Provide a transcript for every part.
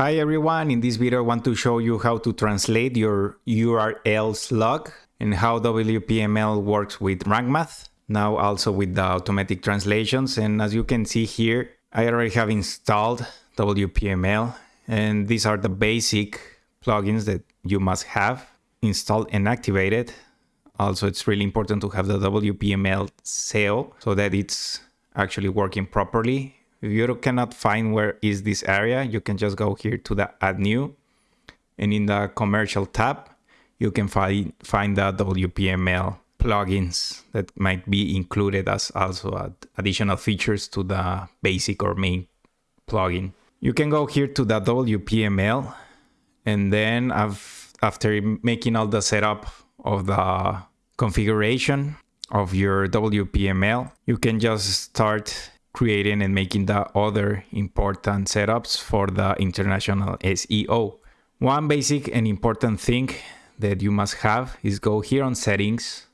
Hi everyone, in this video I want to show you how to translate your URL slug and how WPML works with RankMath, now also with the automatic translations. And as you can see here I already have installed WPML and these are the basic plugins that you must have installed and activated. Also it's really important to have the WPML SEO so that it's actually working properly if you cannot find where is this area, you can just go here to the add new and in the commercial tab, you can find, find the WPML plugins that might be included as also additional features to the basic or main plugin. You can go here to the WPML and then after making all the setup of the configuration of your WPML, you can just start creating and making the other important setups for the international SEO. One basic and important thing that you must have is go here on settings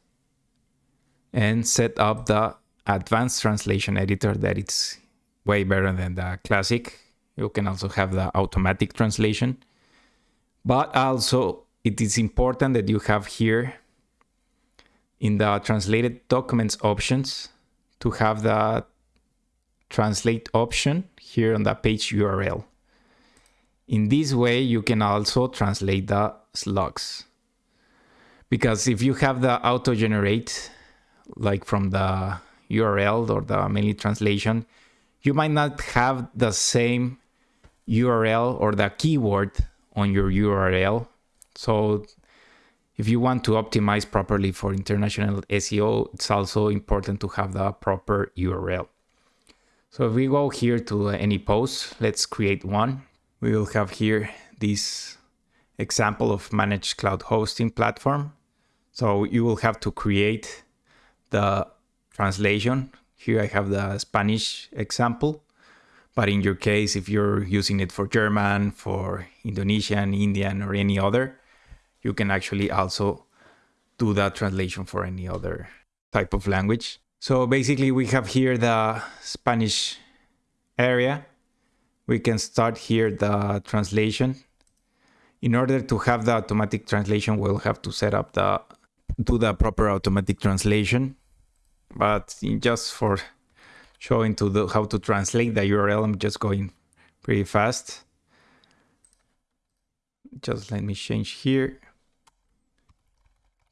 and set up the advanced translation editor that it's way better than the classic. You can also have the automatic translation, but also it is important that you have here in the translated documents options to have the translate option here on the page URL. In this way, you can also translate the slugs. Because if you have the auto generate, like from the URL or the mainly translation, you might not have the same URL or the keyword on your URL. So if you want to optimize properly for international SEO, it's also important to have the proper URL. So if we go here to uh, any post, let's create one. We will have here this example of managed cloud hosting platform. So you will have to create the translation. Here I have the Spanish example. But in your case, if you're using it for German, for Indonesian, Indian, or any other, you can actually also do that translation for any other type of language. So basically we have here the Spanish area. We can start here the translation. In order to have the automatic translation, we'll have to set up the, do the proper automatic translation. But just for showing to the, how to translate the URL, I'm just going pretty fast. Just let me change here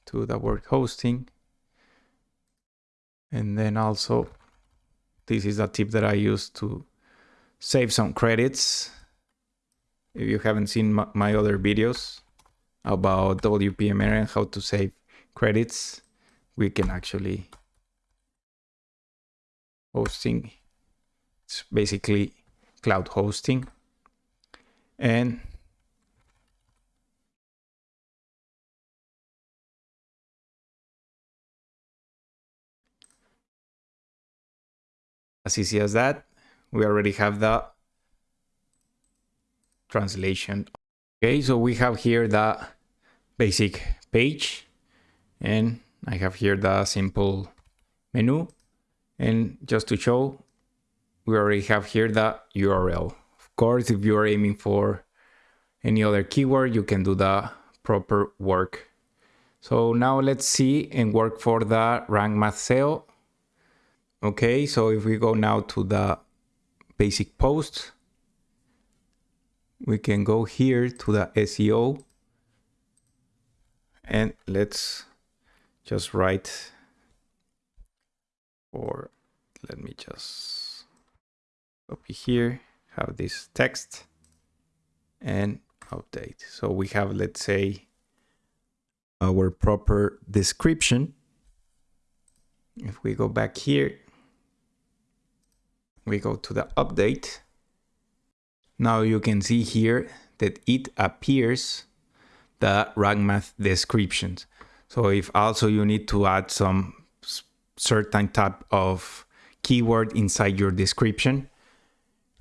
to the word hosting. And then also, this is a tip that I use to save some credits. If you haven't seen my other videos about WPML and how to save credits, we can actually hosting. It's basically cloud hosting. And as easy as that. We already have the translation. Okay, so we have here the basic page and I have here the simple menu. And just to show, we already have here the URL. Of course, if you're aiming for any other keyword, you can do the proper work. So now let's see and work for the RankMath SEO Okay, so if we go now to the basic post, we can go here to the SEO and let's just write or let me just copy here, have this text and update. So we have, let's say, our proper description. If we go back here, we go to the update. Now you can see here that it appears the RankMath descriptions. So if also you need to add some certain type of keyword inside your description,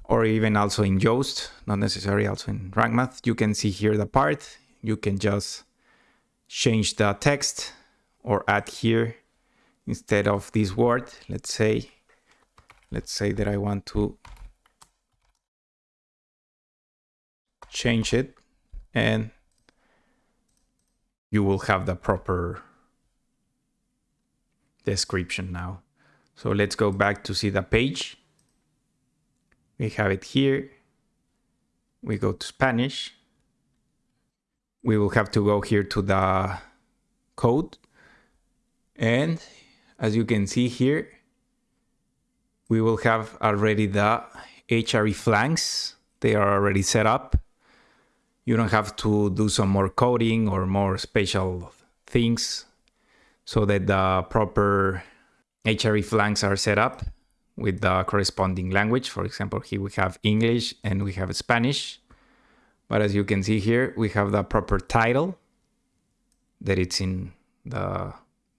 or even also in Yoast, not necessarily also in RankMath, you can see here the part. You can just change the text or add here instead of this word, let's say let's say that I want to change it and you will have the proper description now. So let's go back to see the page. We have it here. We go to Spanish. We will have to go here to the code. And as you can see here, we will have already the hreflangs. They are already set up. You don't have to do some more coding or more special things so that the proper hreflangs are set up with the corresponding language. For example, here we have English and we have Spanish. But as you can see here, we have the proper title that it's in the,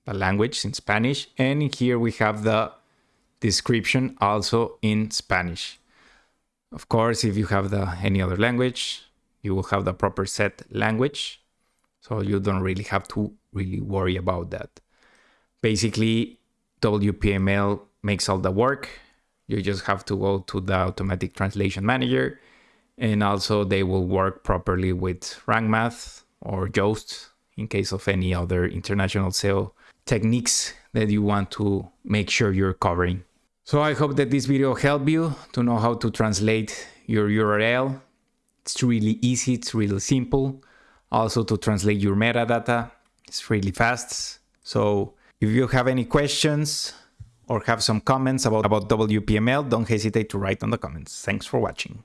the language in Spanish. And here we have the description also in Spanish. Of course, if you have the any other language, you will have the proper set language. So you don't really have to really worry about that. Basically, WPML makes all the work. You just have to go to the automatic translation manager and also they will work properly with RankMath or Yoast in case of any other international SEO techniques that you want to make sure you're covering. So I hope that this video helped you to know how to translate your URL. It's really easy, it's really simple. Also to translate your metadata, it's really fast. So if you have any questions or have some comments about, about WPML, don't hesitate to write on the comments. Thanks for watching.